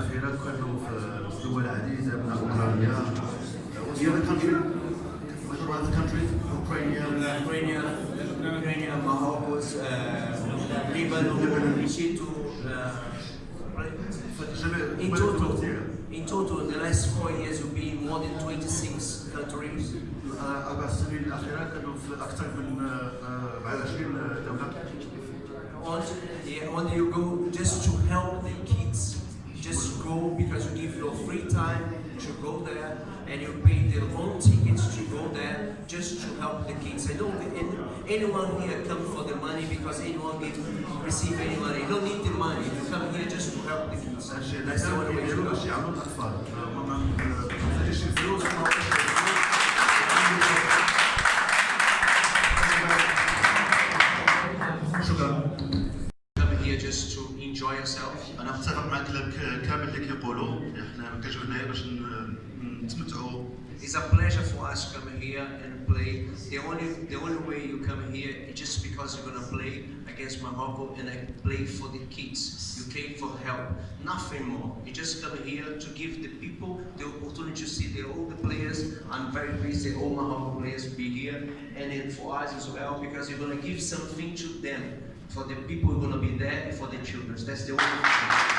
الاخيره كانوا في دول عديده من اوكرانيا the other country what about the country Ukraine Ukraine, Ukraine, Morocco, uh, Lebanon, Egypt, uh, in total, in total, in the last four years, we've been in more than 26 countries. اربع سنين الاخيره كانوا في اكثر من آه، 20 دوله On, yeah, on you go just to help the kids. just go because you give your free time to go there and you pay their own tickets to go there just to help the kids. I don't anyone here come for the money because anyone can receive any money. You don't need the money. You come here just to help the kids. That's the way to It's a pleasure for us to come here and play. The only the only way you come here is just because you're gonna play against Morocco and I play for the kids. You came for help, nothing more. You just come here to give the people the opportunity to see the, all the players. I'm very pleased that all Morocco players be here, and then for us as well because you're gonna give something to them. For the people who are gonna be there and for the children. That's the only thing.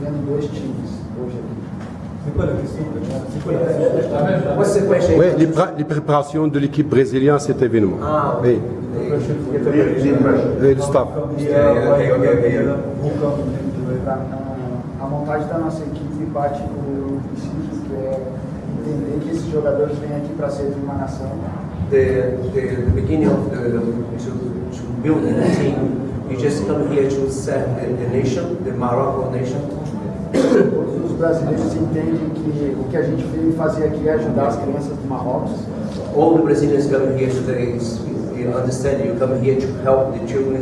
vendo dois times hoje aqui. What's the question? Oui, les, préparations de l'équipe brésilienne à cet événement. Ah, Oui. Oui, le staff. Yeah, yeah, okay, okay, okay. A, a montagem da nossa equipe parte do princípio que é entender que esses jogadores vêm aqui para servir uma nação. The, the, the beginning of the, to, to build the team, you just come here to serve the, the nation, the Morocco nation. Todos os brasileiros entendem que o que a gente veio fazer aqui é ajudar as crianças do Marrocos. All the Brazilians come here today is, you understand, you come here to help the children,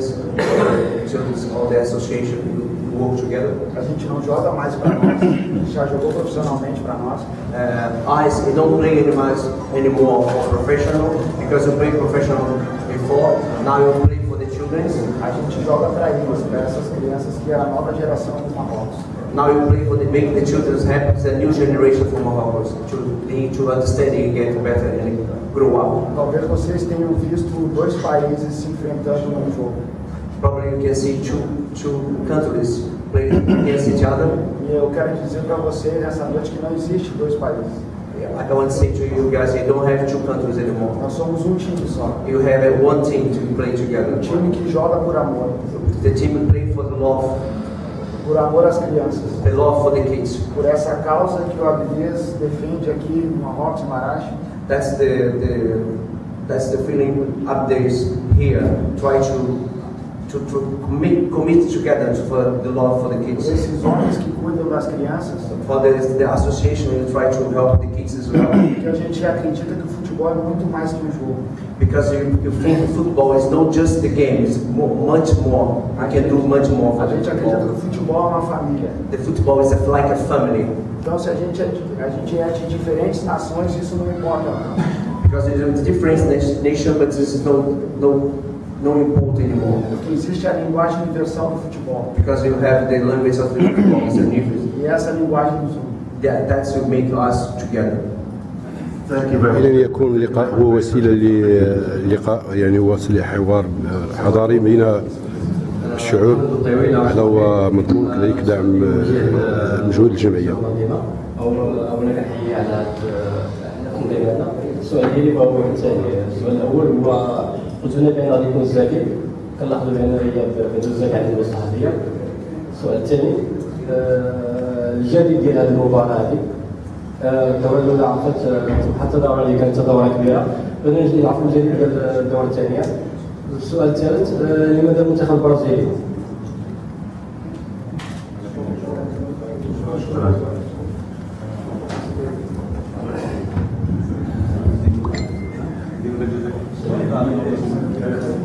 children's, all the association, we work together. A gente não joga mais para nós, a gente já jogou profissionalmente para nós. Uh, eyes, you don't play anymore, anymore for professional, because you played professional before, now you play children. A gente joga para eles, para essas crianças que é a nova geração do Marrocos. Now you play for the make the children happy, a new generation from Morocco to to understand and get better and grow up. Talvez vocês tenham visto dois países se enfrentando num jogo. Probably you can see two two countries play against each other. E eu quero dizer para vocês nessa noite que não existe dois países. Yeah, I want to say to you guys, you don't have two countries anymore. Nós somos um time só. You have a one team to play together. Um time que joga por amor. The team play for the love, Por amor às crianças. the love for the kids. Por essa causa que o Abdias defende aqui no Marrocos, Marache. That's the, the that's the feeling is here. Try to to, to commit commit together for the love for the kids. Esses homens que cuidam das crianças. For the, the association, we try to help the kids as well. Porque a gente acredita que o futebol é muito mais que um jogo. Because you, you think football is not just the game, it's mo much more. I can do much more for A the gente acredita que o futebol é uma família. The football is a, like a family. Então, se a gente é a gente é de diferentes nações, isso não importa. Because it's a different nat- nation, but this is no, no, no important anymore. Porque existe a linguagem universal do futebol. Because you have the language of the football, it's a difference. E essa linguagem nos une. That, that's what make us together. Thank you very much. إلى أن يكون اللقاء هو وسيلة للقاء يعني وسيلة حوار حضاري بين الشعوب هذا هو مطلوب كذلك دعم مجهود الجمعية السؤال ديالي هو السؤال الأول هو قلت لنا بان غادي يكون زاكي. كنلاحظوا بأن هي بدون زاكي عندنا الصحفيه السؤال الثاني آه، الجديد ديال هذه المباراة هذه. آه، الدولة عرفت آه، حتى الدوره اللي كانت دورة كبيرة. بدنا نعرفوا الجديد ديال الدورة الثانية. السؤال الثالث لماذا المنتخب البرازيلي؟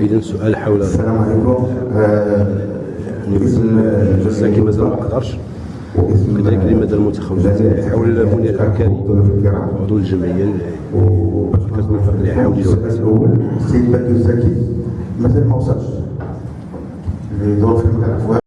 اذا سؤال حول السلام عليكم. باسم المساكن مازال ما قدرش وكذلك مازال المتخوفات حول البنية العسكري عضو الجمعية كتكون في السؤال الأول السيد بدر الزكي. مازال ما وصلش لظروف المتعرفوها